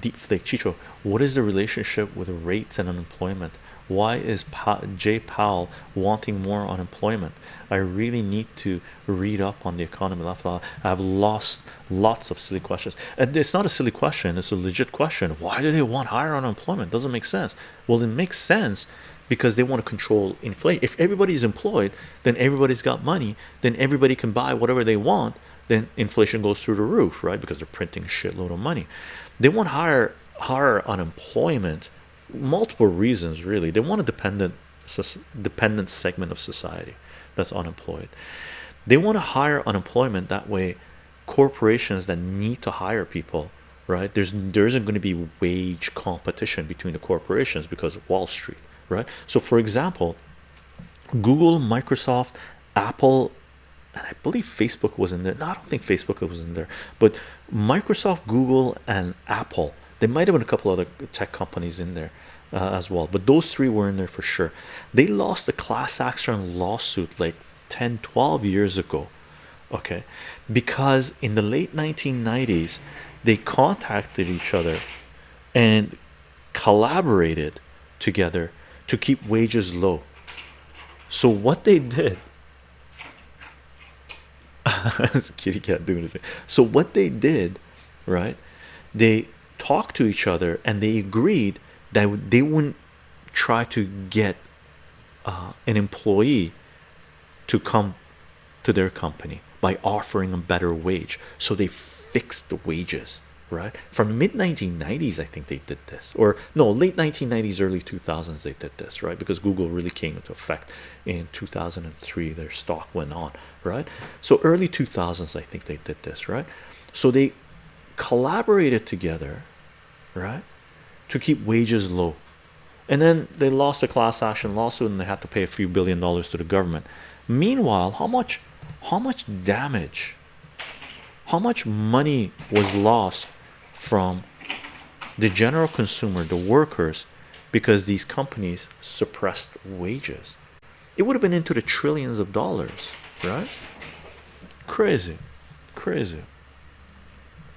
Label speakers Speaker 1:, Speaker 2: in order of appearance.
Speaker 1: deep flake chicho what is the relationship with rates and unemployment? Why is pa jay powell wanting more unemployment? I really need to read up on the economy i've lost lots of silly questions. And it's not a silly question it's a legit question. Why do they want higher unemployment? Doesn't make sense. Well it makes sense because they want to control inflation. If everybody's employed then everybody's got money then everybody can buy whatever they want then inflation goes through the roof right? Because they're printing a shitload of money. They want higher higher unemployment multiple reasons really. They want a dependent dependent segment of society that's unemployed. They want to hire unemployment that way corporations that need to hire people right? There's there isn't going to be wage competition between the corporations because of Wall Street right? So for example Google Microsoft Apple and I believe Facebook was in there. No I don't think Facebook was in there. But Microsoft Google and Apple there might have been a couple other tech companies in there uh, as well. But those three were in there for sure. They lost a class action lawsuit like 10 12 years ago okay? Because in the late 1990s they contacted each other and collaborated together to keep wages low. So what they did kitty cat doing this so what they did right they talked to each other and they agreed that they wouldn't try to get uh, an employee to come to their company by offering a better wage. So they fixed the wages right? From mid 1990s I think they did this. Or no late 1990s early 2000s they did this right? Because Google really came into effect in 2003 their stock went on right? So early 2000s I think they did this right? So they collaborated together right to keep wages low. And then they lost a class action lawsuit and they had to pay a few billion dollars to the government. Meanwhile how much how much damage how much money was lost from the general consumer the workers because these companies suppressed wages. It would have been into the trillions of dollars right? Crazy crazy